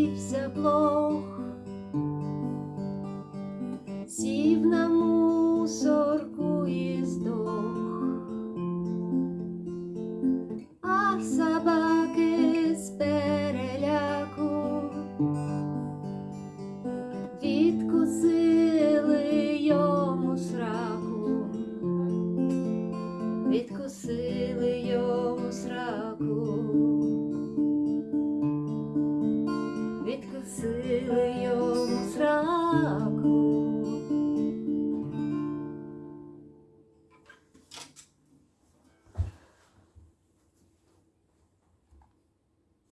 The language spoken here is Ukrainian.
світ заблох, сів на мусорку і здох, а собаки з переляку відкусили йому сраку, відкусили йому сраку. love